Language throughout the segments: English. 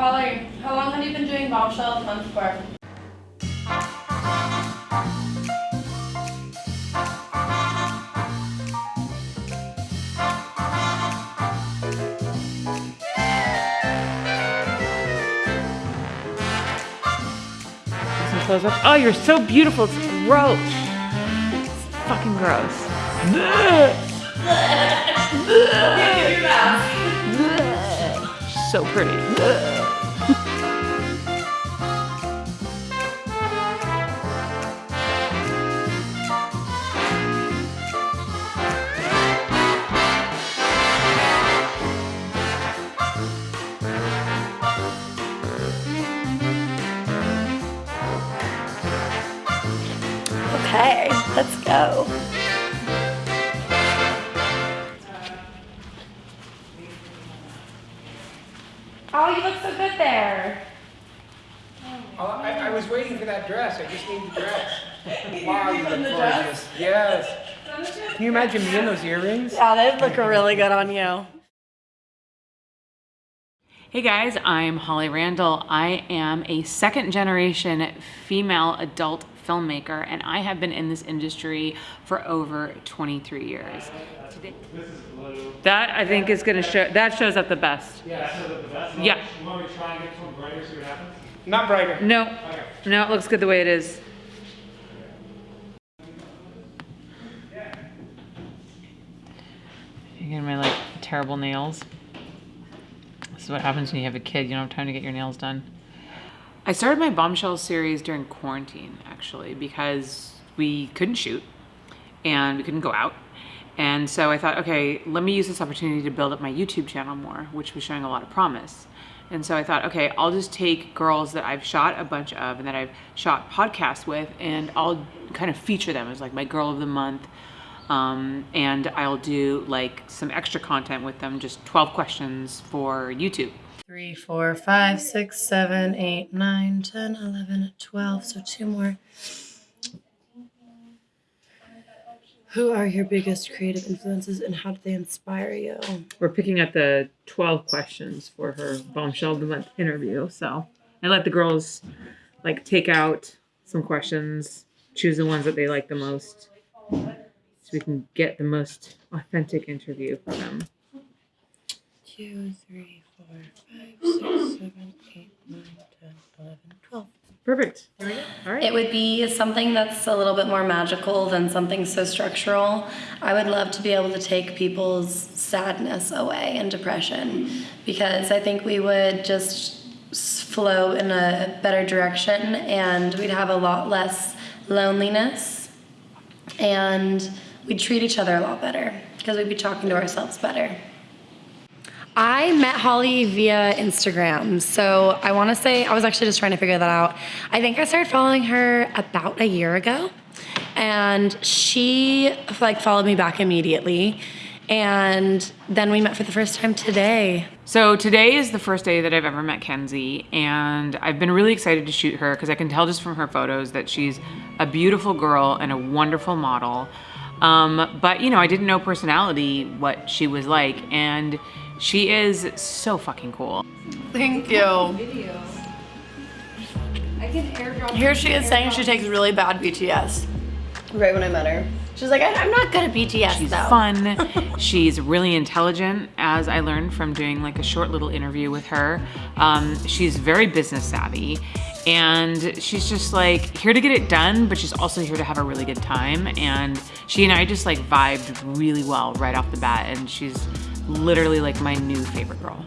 Holly, how long have you been doing bombshell the month for? Some close up. Oh, you're so beautiful. It's gross. It's fucking gross. so pretty. Go. Oh, you look so good there. Oh, I, I was waiting for that dress. I just need the dress. wow, you look gorgeous. Yes. Can you imagine me in those earrings? Yeah, they look really good on you. Hey guys, I'm Holly Randall. I am a second generation female adult filmmaker and I have been in this industry for over 23 years. Today, that I think is gonna show, that shows up the best. Yeah, so the best. You Yeah. Want, you want me to try and get some brighter, see what happens? Not brighter. No, Okay. no, it looks good the way it is. Again, my like terrible nails. This is what happens when you have a kid. You don't have time to get your nails done. I started my bombshell series during quarantine, actually, because we couldn't shoot and we couldn't go out. And so I thought, okay, let me use this opportunity to build up my YouTube channel more, which was showing a lot of promise. And so I thought, okay, I'll just take girls that I've shot a bunch of and that I've shot podcasts with, and I'll kind of feature them as like my girl of the month. Um, and I'll do like some extra content with them, just 12 questions for YouTube. Three, four, five, six, seven, eight, nine, ten, eleven, twelve. So two more. Who are your biggest creative influences and how did they inspire you? We're picking at the 12 questions for her bombshell the month interview. So I let the girls like take out some questions, choose the ones that they like the most, so we can get the most authentic interview for them. Two, three, four, five, six, seven, eight, nine, ten, eleven, twelve. Perfect. There we go. All right. It would be something that's a little bit more magical than something so structural. I would love to be able to take people's sadness away and depression because I think we would just flow in a better direction and we'd have a lot less loneliness and we'd treat each other a lot better because we'd be talking to ourselves better. I met Holly via Instagram. So I want to say, I was actually just trying to figure that out. I think I started following her about a year ago. And she like followed me back immediately. And then we met for the first time today. So today is the first day that I've ever met Kenzie, and I've been really excited to shoot her because I can tell just from her photos that she's a beautiful girl and a wonderful model. Um, but you know, I didn't know personality what she was like, and she is so fucking cool. Thank you. Here she is saying she takes really bad BTS. Right when I met her. She's like, "I- I'm not good at BTS She's though. fun. she's really intelligent, as I learned from doing like a short little interview with her. Um, she's very business savvy, and she's just like here to get it done, but she's also here to have a really good time. And she and I just like vibed really well right off the bat, and she's literally like my new favorite girl.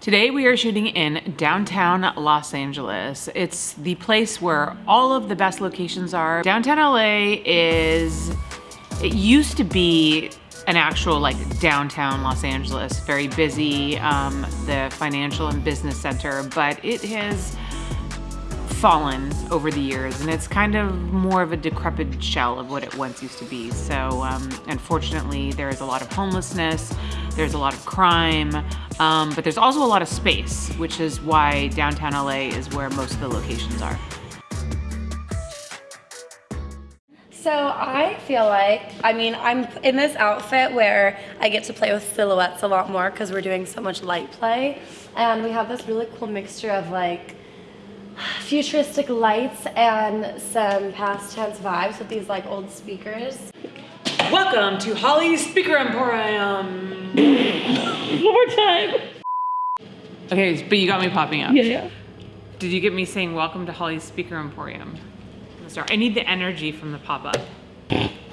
Today we are shooting in downtown Los Angeles. It's the place where all of the best locations are. Downtown LA is, it used to be an actual like downtown Los Angeles, very busy, um, the financial and business center, but it has fallen over the years and it's kind of more of a decrepit shell of what it once used to be. So um, unfortunately there is a lot of homelessness, there's a lot of crime, um, but there's also a lot of space, which is why downtown LA is where most of the locations are. So I feel like, I mean, I'm in this outfit where I get to play with silhouettes a lot more because we're doing so much light play. And we have this really cool mixture of like futuristic lights and some past tense vibes with these like old speakers. Welcome to Holly's Speaker Emporium. One more time. Okay, but you got me popping up. Yeah, yeah. Did you get me saying welcome to Holly's Speaker Emporium? Let's start. I need the energy from the pop up.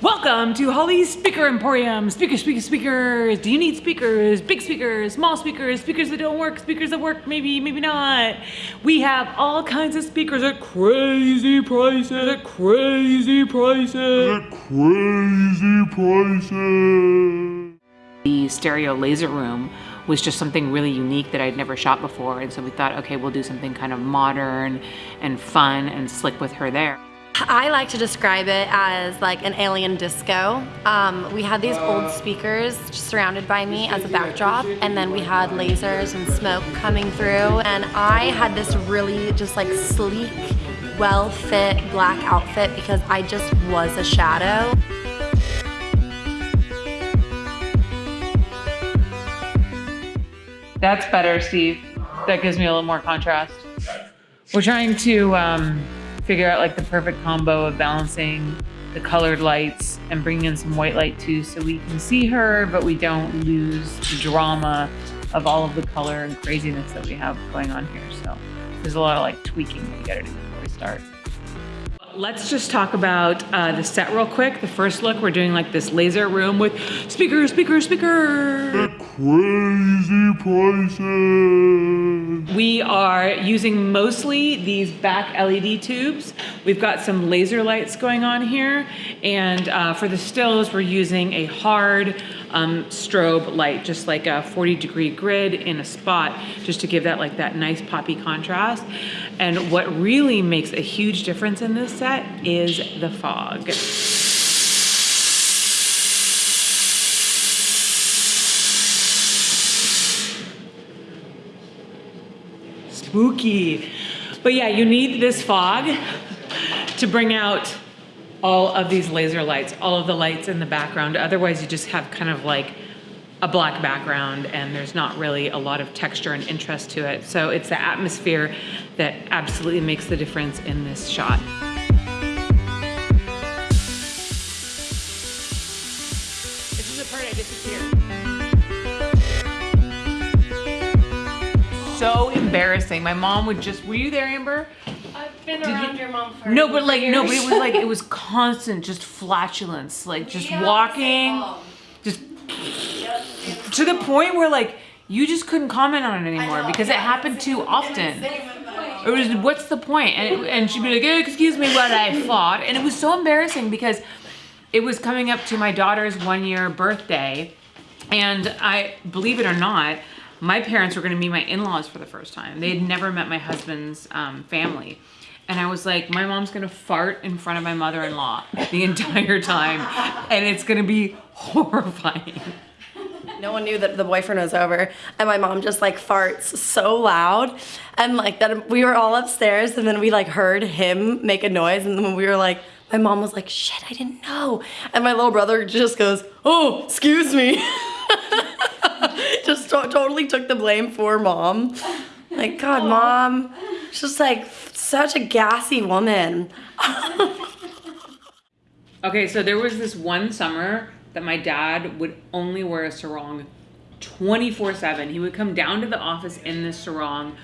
Welcome to Holly's Speaker Emporium. Speakers, speakers, speakers. Do you need speakers? Big speakers, small speakers, speakers that don't work, speakers that work, maybe, maybe not. We have all kinds of speakers at crazy prices, at crazy prices. At crazy prices. The stereo laser room was just something really unique that I'd never shot before. And so we thought, okay, we'll do something kind of modern and fun and slick with her there. I like to describe it as like an alien disco. Um, we had these old speakers surrounded by me as a backdrop, and then we had lasers and smoke coming through. And I had this really just like sleek, well fit black outfit because I just was a shadow. That's better, Steve. That gives me a little more contrast. We're trying to um, figure out like the perfect combo of balancing the colored lights and bringing in some white light too so we can see her, but we don't lose the drama of all of the color and craziness that we have going on here. So there's a lot of like tweaking that you gotta do before we start. Let's just talk about uh, the set real quick. The first look, we're doing like this laser room with speaker, speaker, speaker. Crazy prices. We are using mostly these back LED tubes. We've got some laser lights going on here. And uh, for the stills, we're using a hard um, strobe light, just like a 40 degree grid in a spot, just to give that like that nice poppy contrast. And what really makes a huge difference in this set is the fog. Spooky. But yeah, you need this fog to bring out all of these laser lights, all of the lights in the background. Otherwise, you just have kind of like a black background and there's not really a lot of texture and interest to it. So it's the atmosphere that absolutely makes the difference in this shot. This is the part I disappeared. So embarrassing. My mom would just, were you there, Amber? I've been Did you- around your mom for No, but like, no, but it was like, it was constant, just flatulence, like just Yeah, walking, same. just to the point where like, you just couldn't comment on it anymore because it happened too often. It was, what's the point? And, it, and she'd be like, "Eh, excuse me what I fought. And it was so embarrassing because it was coming up to my daughter's one year birthday. And I, believe it or not, my parents were gonna meet my in-laws for the first time. They had never met my husband's um, family. And I was like, my mom's gonna fart in front of my mother-in-law the entire time. And it's gonna be horrifying. No one knew that the boyfriend was over, and my mom just like farts so loud, and like that we were all upstairs, and then we like heard him make a noise, and then we were like, my mom was like, "Shit, I didn't know," and my little brother just goes, "Oh, excuse me," to- totally took the blame for mom. Like, God, mom, she's just like such a gassy woman. Okay, so there was this one summer that my dad would only wear a sarong 24 7. He would come down to the office in this sarong.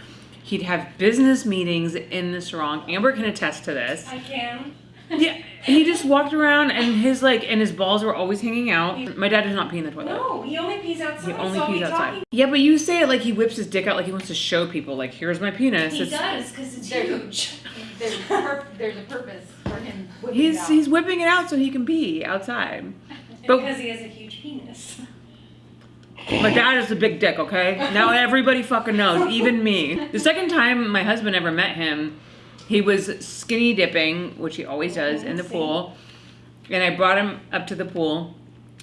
He'd have business meetings in the sarong. Amber can attest to this. I can. Yeah, he just walked around and his like and his balls were always hanging out. My dad does not pee in the toilet. No, he only pees outside. He only so pees outside. talking- Yeah, but you say it like he whips his dick out like he wants to show people like here's my penis. He It's- does, because it's There's a- huge. There's a, pur- there's a purpose for him whipping it He's out. he's whipping it out so he can pee outside. But Because he has a huge penis. My dad is a big dick, okay? Now everybody fucking knows, even me. The second time my husband ever met him, he was skinny dipping, which he always oh, does, in the pool. And I brought him up to the pool.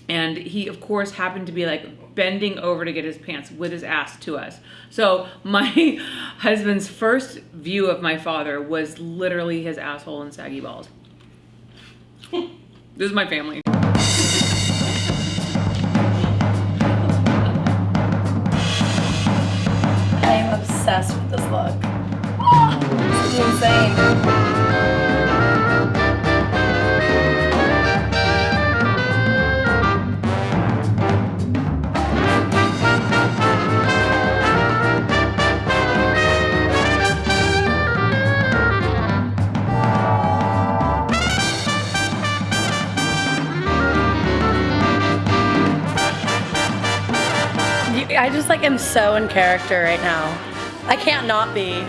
And he, of course, happened to be like bending over to get his pants with his ass to us. So my husband's first view of my father was literally his asshole and saggy balls. This is my family. I am obsessed with this look. I just like am so in character right now. I can't not be.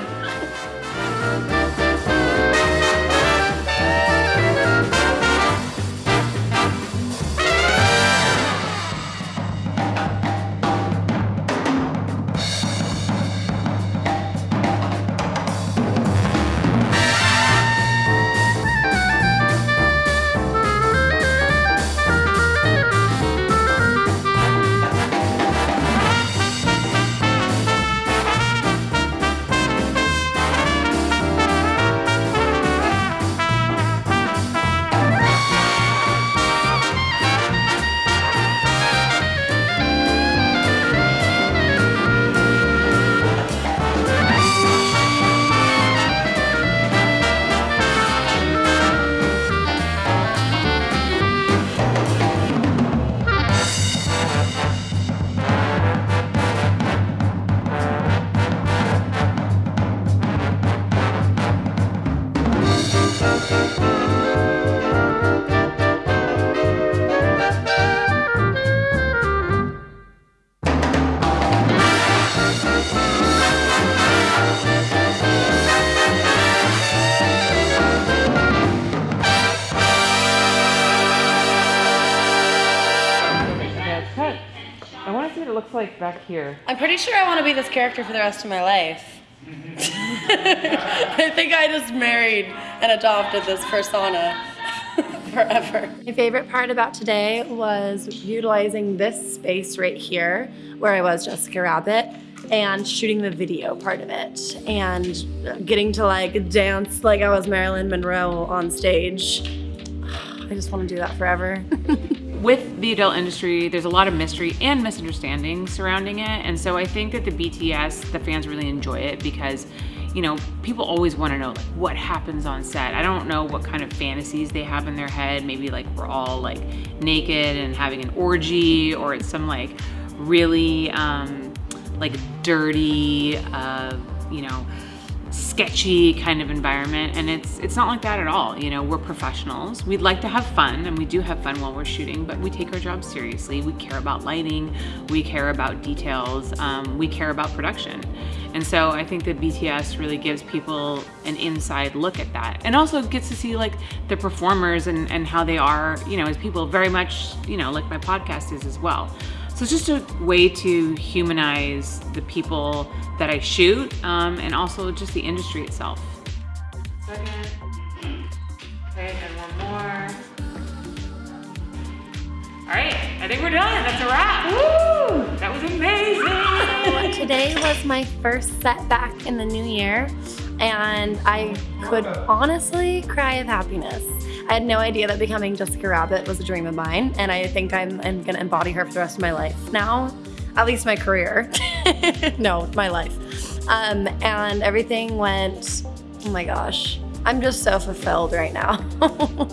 Back here. I'm pretty sure I want to be this character for the rest of my life. I think I just married and adopted this persona forever. My favorite part about today was utilizing this space right here where I was Jessica Rabbit and shooting the video part of it and getting to like dance like I was Marilyn Monroe on stage. I just want to do that forever. with the adult industry, there's a lot of mystery and misunderstanding surrounding it. And so I think that the BTS, the fans really enjoy it because, you know, people always want to know like what happens on set. I don't know what kind of fantasies they have in their head. Maybe like we're all like naked and having an orgy or it's some like really um, like dirty, uh, you know, sketchy kind of environment and it's it's not like that at all you know we're professionals. We'd like to have fun and we do have fun while we're shooting but we take our job seriously. We care about lighting we care about details um, we care about production. And so I think that BTS really gives people an inside look at that and also gets to see like the performers and, and how they are you know as people very much you know like my podcast is as well so it's just a way to humanize the people that I shoot um, and also just the industry itself. Second. Okay, and one more. All right, I think we're done. That's a wrap. Woo! That was amazing. Today was my first setback in the new year, and I could honestly cry of happiness. I had no idea that becoming Jessica Rabbit was a dream of mine, and I think I'm, I'm gonna embody her for the rest of my life now, at least my career. no, my life. Um, and everything went, oh my gosh, I'm just so fulfilled right now.